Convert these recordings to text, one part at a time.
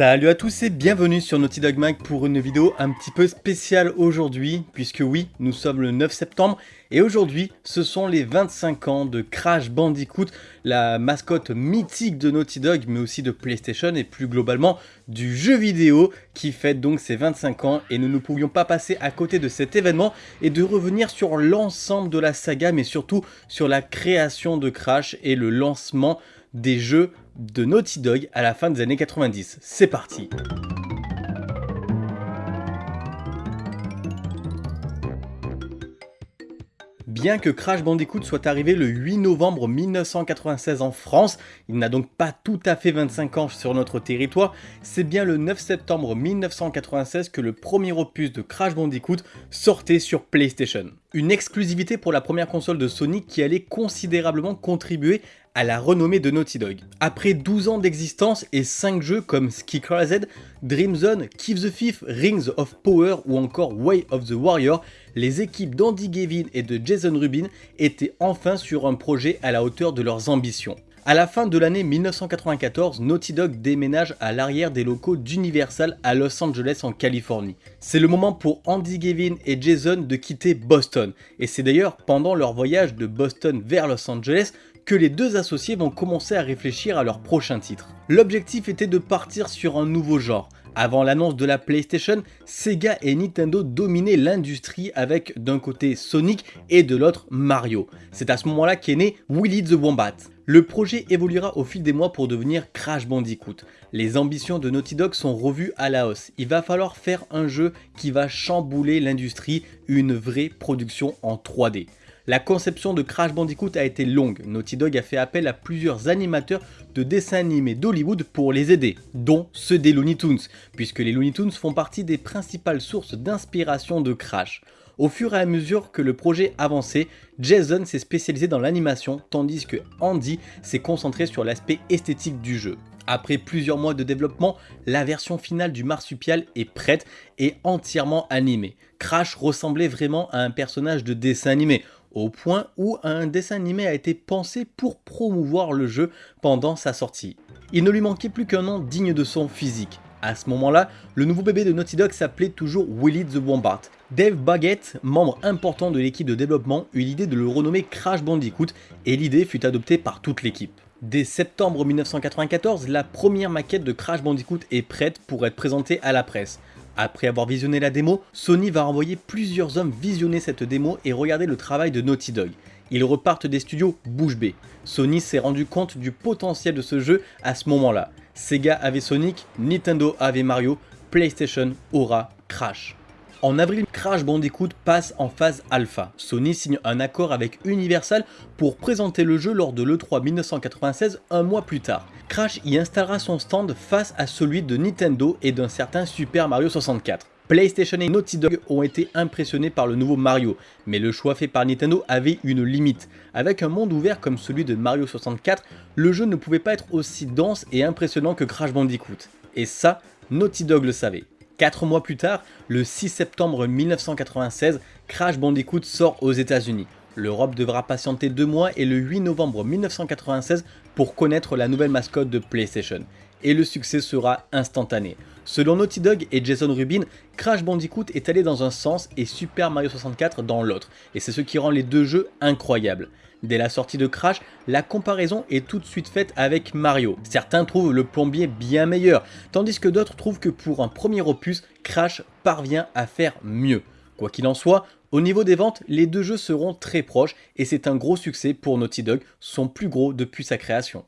Salut à tous et bienvenue sur Naughty Dog Mag pour une vidéo un petit peu spéciale aujourd'hui, puisque oui, nous sommes le 9 septembre, et aujourd'hui, ce sont les 25 ans de Crash Bandicoot, la mascotte mythique de Naughty Dog, mais aussi de PlayStation, et plus globalement, du jeu vidéo, qui fête donc ses 25 ans, et nous ne pouvions pas passer à côté de cet événement, et de revenir sur l'ensemble de la saga, mais surtout sur la création de Crash et le lancement des jeux de Naughty Dog à la fin des années 90. C'est parti Bien que Crash Bandicoot soit arrivé le 8 novembre 1996 en France, il n'a donc pas tout à fait 25 ans sur notre territoire, c'est bien le 9 septembre 1996 que le premier opus de Crash Bandicoot sortait sur PlayStation. Une exclusivité pour la première console de Sony qui allait considérablement contribuer à la renommée de Naughty Dog. Après 12 ans d'existence et 5 jeux comme Ski Z, Dream Zone, Keep the Thief, Rings of Power ou encore Way of the Warrior, les équipes d'Andy Gavin et de Jason Rubin étaient enfin sur un projet à la hauteur de leurs ambitions. À la fin de l'année 1994, Naughty Dog déménage à l'arrière des locaux d'Universal à Los Angeles en Californie. C'est le moment pour Andy Gavin et Jason de quitter Boston, et c'est d'ailleurs pendant leur voyage de Boston vers Los Angeles que les deux associés vont commencer à réfléchir à leur prochain titre. L'objectif était de partir sur un nouveau genre. Avant l'annonce de la PlayStation, Sega et Nintendo dominaient l'industrie avec d'un côté Sonic et de l'autre Mario. C'est à ce moment-là qu'est né Willy the Wombat. Le projet évoluera au fil des mois pour devenir Crash Bandicoot. Les ambitions de Naughty Dog sont revues à la hausse. Il va falloir faire un jeu qui va chambouler l'industrie, une vraie production en 3D. La conception de Crash Bandicoot a été longue, Naughty Dog a fait appel à plusieurs animateurs de dessins animés d'Hollywood pour les aider, dont ceux des Looney Tunes, puisque les Looney Tunes font partie des principales sources d'inspiration de Crash. Au fur et à mesure que le projet avançait, Jason s'est spécialisé dans l'animation, tandis que Andy s'est concentré sur l'aspect esthétique du jeu. Après plusieurs mois de développement, la version finale du marsupial est prête et entièrement animée. Crash ressemblait vraiment à un personnage de dessin animé, au point où un dessin animé a été pensé pour promouvoir le jeu pendant sa sortie. Il ne lui manquait plus qu'un nom digne de son physique. À ce moment-là, le nouveau bébé de Naughty Dog s'appelait toujours Willy the Wombat. Dave Baggett, membre important de l'équipe de développement, eut l'idée de le renommer Crash Bandicoot et l'idée fut adoptée par toute l'équipe. Dès septembre 1994, la première maquette de Crash Bandicoot est prête pour être présentée à la presse. Après avoir visionné la démo, Sony va envoyer plusieurs hommes visionner cette démo et regarder le travail de Naughty Dog. Ils repartent des studios bouche bée. Sony s'est rendu compte du potentiel de ce jeu à ce moment-là. Sega avait Sonic, Nintendo avait Mario, PlayStation aura Crash. En avril, Crash Bandicoot passe en phase alpha. Sony signe un accord avec Universal pour présenter le jeu lors de l'E3 1996 un mois plus tard. Crash y installera son stand face à celui de Nintendo et d'un certain Super Mario 64. PlayStation et Naughty Dog ont été impressionnés par le nouveau Mario, mais le choix fait par Nintendo avait une limite. Avec un monde ouvert comme celui de Mario 64, le jeu ne pouvait pas être aussi dense et impressionnant que Crash Bandicoot. Et ça, Naughty Dog le savait. 4 mois plus tard, le 6 septembre 1996, Crash Bandicoot sort aux états unis L'Europe devra patienter 2 mois et le 8 novembre 1996 pour connaître la nouvelle mascotte de PlayStation. Et le succès sera instantané. Selon Naughty Dog et Jason Rubin, Crash Bandicoot est allé dans un sens et Super Mario 64 dans l'autre, et c'est ce qui rend les deux jeux incroyables. Dès la sortie de Crash, la comparaison est tout de suite faite avec Mario. Certains trouvent le plombier bien meilleur, tandis que d'autres trouvent que pour un premier opus, Crash parvient à faire mieux. Quoi qu'il en soit, au niveau des ventes, les deux jeux seront très proches et c'est un gros succès pour Naughty Dog, son plus gros depuis sa création.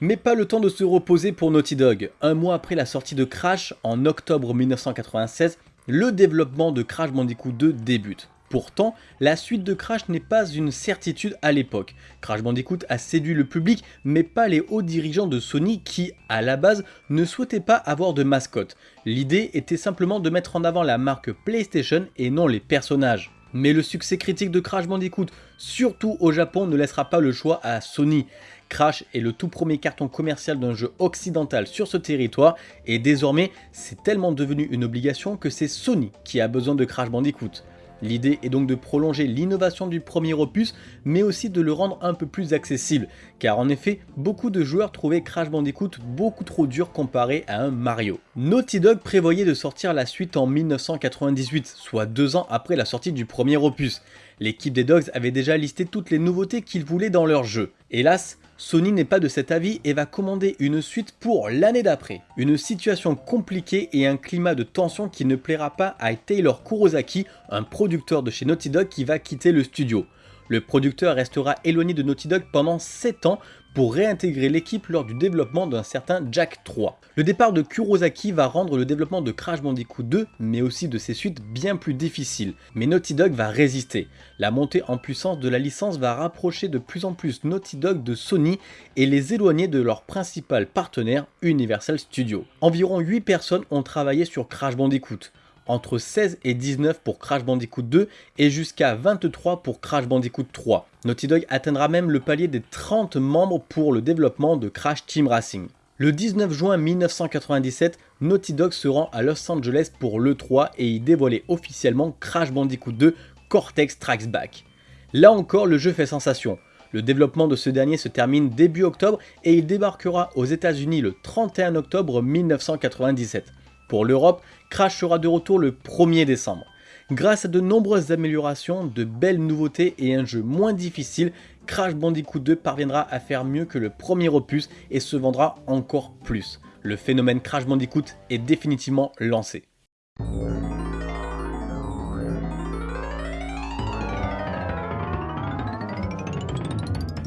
Mais pas le temps de se reposer pour Naughty Dog. Un mois après la sortie de Crash, en octobre 1996, le développement de Crash Bandicoot 2 débute. Pourtant, la suite de Crash n'est pas une certitude à l'époque. Crash Bandicoot a séduit le public, mais pas les hauts dirigeants de Sony qui, à la base, ne souhaitaient pas avoir de mascotte. L'idée était simplement de mettre en avant la marque PlayStation et non les personnages. Mais le succès critique de Crash Bandicoot, surtout au Japon, ne laissera pas le choix à Sony. Crash est le tout premier carton commercial d'un jeu occidental sur ce territoire et désormais c'est tellement devenu une obligation que c'est Sony qui a besoin de Crash Bandicoot. L'idée est donc de prolonger l'innovation du premier opus, mais aussi de le rendre un peu plus accessible, car en effet, beaucoup de joueurs trouvaient Crash Bandicoot beaucoup trop dur comparé à un Mario. Naughty Dog prévoyait de sortir la suite en 1998, soit deux ans après la sortie du premier opus. L'équipe des Dogs avait déjà listé toutes les nouveautés qu'ils voulaient dans leur jeu. Hélas, Sony n'est pas de cet avis et va commander une suite pour l'année d'après. Une situation compliquée et un climat de tension qui ne plaira pas à Taylor Kurosaki, un producteur de chez Naughty Dog qui va quitter le studio. Le producteur restera éloigné de Naughty Dog pendant 7 ans pour réintégrer l'équipe lors du développement d'un certain Jack 3. Le départ de Kurosaki va rendre le développement de Crash Bandicoot 2, mais aussi de ses suites, bien plus difficile. Mais Naughty Dog va résister. La montée en puissance de la licence va rapprocher de plus en plus Naughty Dog de Sony et les éloigner de leur principal partenaire Universal Studios. Environ 8 personnes ont travaillé sur Crash Bandicoot entre 16 et 19 pour Crash Bandicoot 2 et jusqu'à 23 pour Crash Bandicoot 3. Naughty Dog atteindra même le palier des 30 membres pour le développement de Crash Team Racing. Le 19 juin 1997, Naughty Dog se rend à Los Angeles pour l'E3 et y dévoilait officiellement Crash Bandicoot 2 Cortex Strikes Back. Là encore, le jeu fait sensation. Le développement de ce dernier se termine début octobre et il débarquera aux états unis le 31 octobre 1997. Pour l'Europe, Crash sera de retour le 1er décembre. Grâce à de nombreuses améliorations, de belles nouveautés et un jeu moins difficile, Crash Bandicoot 2 parviendra à faire mieux que le premier opus et se vendra encore plus. Le phénomène Crash Bandicoot est définitivement lancé.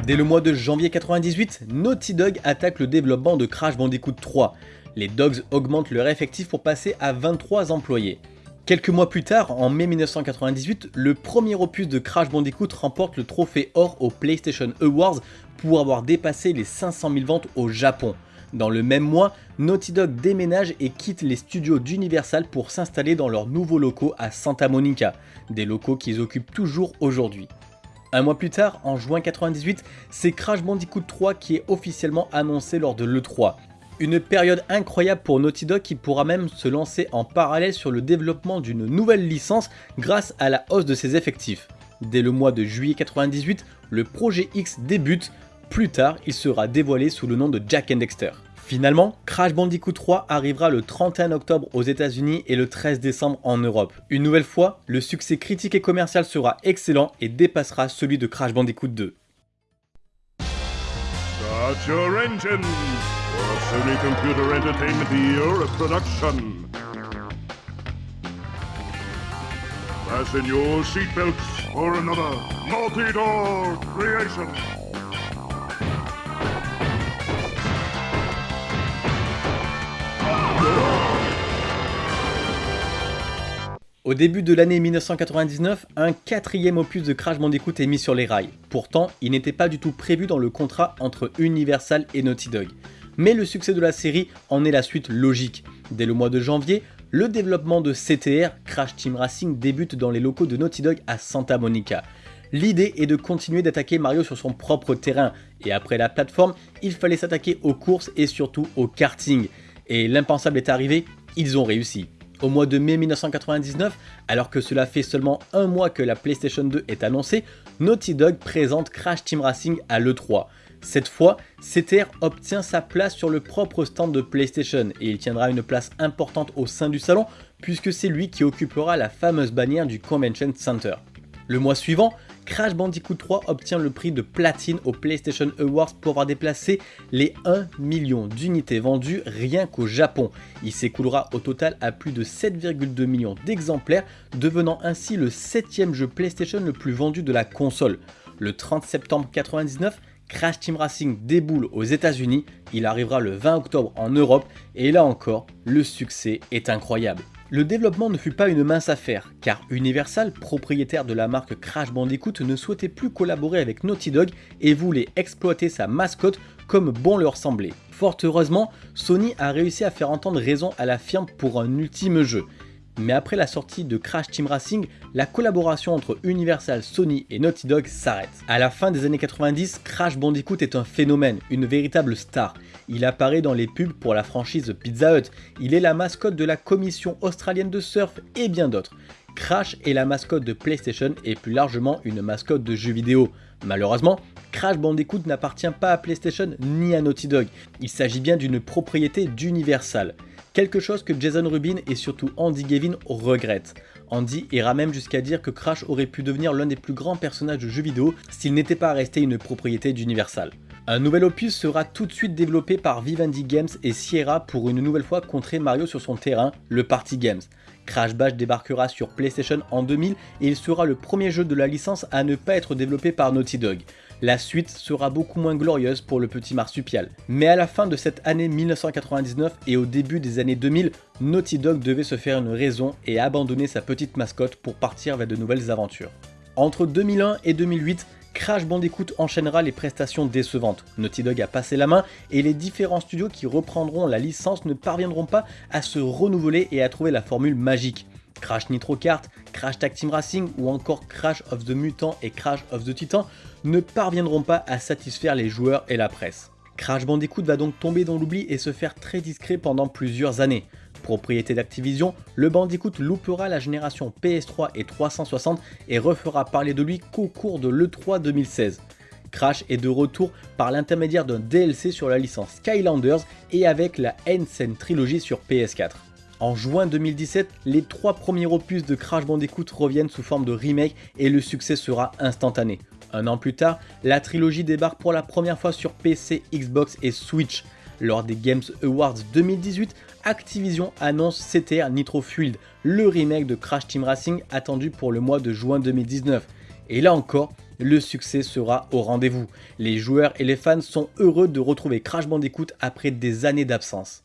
Dès le mois de janvier 98, Naughty Dog attaque le développement de Crash Bandicoot 3. Les Dogs augmentent leur effectif pour passer à 23 employés. Quelques mois plus tard, en mai 1998, le premier opus de Crash Bandicoot remporte le trophée or au PlayStation Awards pour avoir dépassé les 500 000 ventes au Japon. Dans le même mois, Naughty Dog déménage et quitte les studios d'Universal pour s'installer dans leurs nouveaux locaux à Santa Monica, des locaux qu'ils occupent toujours aujourd'hui. Un mois plus tard, en juin 98, c'est Crash Bandicoot 3 qui est officiellement annoncé lors de l'E3. Une période incroyable pour Naughty Dog qui pourra même se lancer en parallèle sur le développement d'une nouvelle licence grâce à la hausse de ses effectifs. Dès le mois de juillet 98, le projet X débute, plus tard il sera dévoilé sous le nom de Jack and Dexter. Finalement, Crash Bandicoot 3 arrivera le 31 octobre aux états unis et le 13 décembre en Europe. Une nouvelle fois, le succès critique et commercial sera excellent et dépassera celui de Crash Bandicoot 2. Sony Computer Entertainment Europe production. Fasten your seatbelts for another multi-door creation. Au début de l'année 1999, un quatrième opus de Crash Bandicoot est mis sur les rails. Pourtant, il n'était pas du tout prévu dans le contrat entre Universal et Naughty Dog mais le succès de la série en est la suite logique. Dès le mois de janvier, le développement de CTR, Crash Team Racing, débute dans les locaux de Naughty Dog à Santa Monica. L'idée est de continuer d'attaquer Mario sur son propre terrain, et après la plateforme, il fallait s'attaquer aux courses et surtout au karting. Et l'impensable est arrivé, ils ont réussi. Au mois de mai 1999, alors que cela fait seulement un mois que la PlayStation 2 est annoncée, Naughty Dog présente Crash Team Racing à l'E3. Cette fois, CTR obtient sa place sur le propre stand de PlayStation et il tiendra une place importante au sein du salon puisque c'est lui qui occupera la fameuse bannière du Convention Center. Le mois suivant, Crash Bandicoot 3 obtient le prix de platine au PlayStation Awards pour avoir déplacé les 1 million d'unités vendues rien qu'au Japon. Il s'écoulera au total à plus de 7,2 millions d'exemplaires, devenant ainsi le 7ème jeu PlayStation le plus vendu de la console. Le 30 septembre 1999, Crash Team Racing déboule aux états unis il arrivera le 20 octobre en Europe et là encore, le succès est incroyable. Le développement ne fut pas une mince affaire, car Universal, propriétaire de la marque Crash Bandicoot, ne souhaitait plus collaborer avec Naughty Dog et voulait exploiter sa mascotte comme bon leur semblait. Fort heureusement, Sony a réussi à faire entendre raison à la firme pour un ultime jeu. Mais après la sortie de Crash Team Racing, la collaboration entre Universal, Sony et Naughty Dog s'arrête. À la fin des années 90, Crash Bandicoot est un phénomène, une véritable star. Il apparaît dans les pubs pour la franchise Pizza Hut, il est la mascotte de la commission australienne de surf et bien d'autres. Crash est la mascotte de PlayStation et plus largement une mascotte de jeux vidéo. Malheureusement, Crash Bandicoot n'appartient pas à PlayStation ni à Naughty Dog, il s'agit bien d'une propriété d'Universal. Quelque chose que Jason Rubin et surtout Andy Gavin regrettent. Andy ira même jusqu'à dire que Crash aurait pu devenir l'un des plus grands personnages de jeux vidéo s'il n'était pas resté une propriété d'Universal. Un nouvel opus sera tout de suite développé par Vivendi Games et Sierra pour une nouvelle fois contrer Mario sur son terrain, le Party Games. Crash Bash débarquera sur PlayStation en 2000 et il sera le premier jeu de la licence à ne pas être développé par Naughty Dog. La suite sera beaucoup moins glorieuse pour le petit marsupial. Mais à la fin de cette année 1999 et au début des années 2000, Naughty Dog devait se faire une raison et abandonner sa petite mascotte pour partir vers de nouvelles aventures. Entre 2001 et 2008, Crash Bandicoot enchaînera les prestations décevantes. Naughty Dog a passé la main et les différents studios qui reprendront la licence ne parviendront pas à se renouveler et à trouver la formule magique. Crash Nitro Kart, Crash Tag Team Racing ou encore Crash of the Mutant et Crash of the Titan ne parviendront pas à satisfaire les joueurs et la presse. Crash Bandicoot va donc tomber dans l'oubli et se faire très discret pendant plusieurs années. Propriété d'Activision, le Bandicoot loupera la génération PS3 et 360 et refera parler de lui qu'au cours de l'E3 2016. Crash est de retour par l'intermédiaire d'un DLC sur la licence Skylanders et avec la N-Scene Trilogy sur PS4. En juin 2017, les trois premiers opus de Crash Bandicoot reviennent sous forme de remake et le succès sera instantané. Un an plus tard, la trilogie débarque pour la première fois sur PC, Xbox et Switch. Lors des Games Awards 2018, Activision annonce CTR Nitro Fueled, le remake de Crash Team Racing attendu pour le mois de juin 2019. Et là encore, le succès sera au rendez-vous. Les joueurs et les fans sont heureux de retrouver Crash Bandicoot après des années d'absence.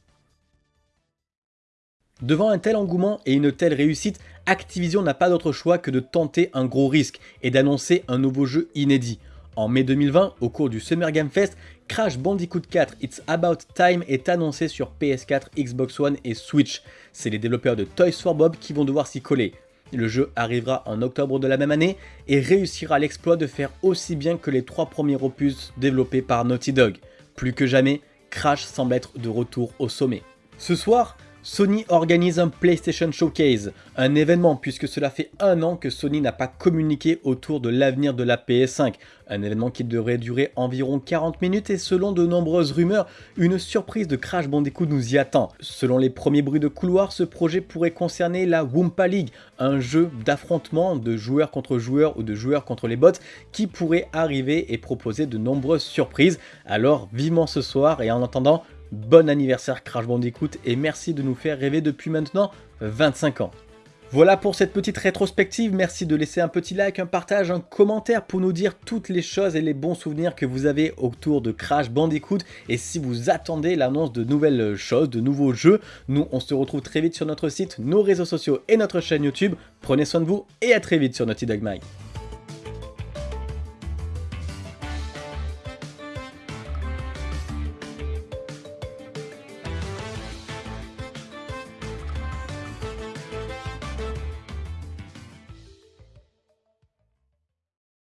Devant un tel engouement et une telle réussite, Activision n'a pas d'autre choix que de tenter un gros risque et d'annoncer un nouveau jeu inédit. En mai 2020, au cours du Summer Game Fest, Crash Bandicoot 4 It's About Time est annoncé sur PS4, Xbox One et Switch. C'est les développeurs de Toys for Bob qui vont devoir s'y coller. Le jeu arrivera en octobre de la même année et réussira l'exploit de faire aussi bien que les trois premiers opus développés par Naughty Dog. Plus que jamais, Crash semble être de retour au sommet. Ce soir, Sony organise un PlayStation Showcase, un événement puisque cela fait un an que Sony n'a pas communiqué autour de l'avenir de la PS5, un événement qui devrait durer environ 40 minutes et selon de nombreuses rumeurs, une surprise de Crash Bandicoot nous y attend. Selon les premiers bruits de couloir, ce projet pourrait concerner la Wumpa League, un jeu d'affrontement de joueurs contre joueurs ou de joueurs contre les bots qui pourrait arriver et proposer de nombreuses surprises. Alors vivement ce soir et en attendant, Bon anniversaire Crash Bandicoot et merci de nous faire rêver depuis maintenant 25 ans. Voilà pour cette petite rétrospective, merci de laisser un petit like, un partage, un commentaire pour nous dire toutes les choses et les bons souvenirs que vous avez autour de Crash Bandicoot et si vous attendez l'annonce de nouvelles choses, de nouveaux jeux, nous on se retrouve très vite sur notre site, nos réseaux sociaux et notre chaîne YouTube. Prenez soin de vous et à très vite sur Naughty Dog Mike.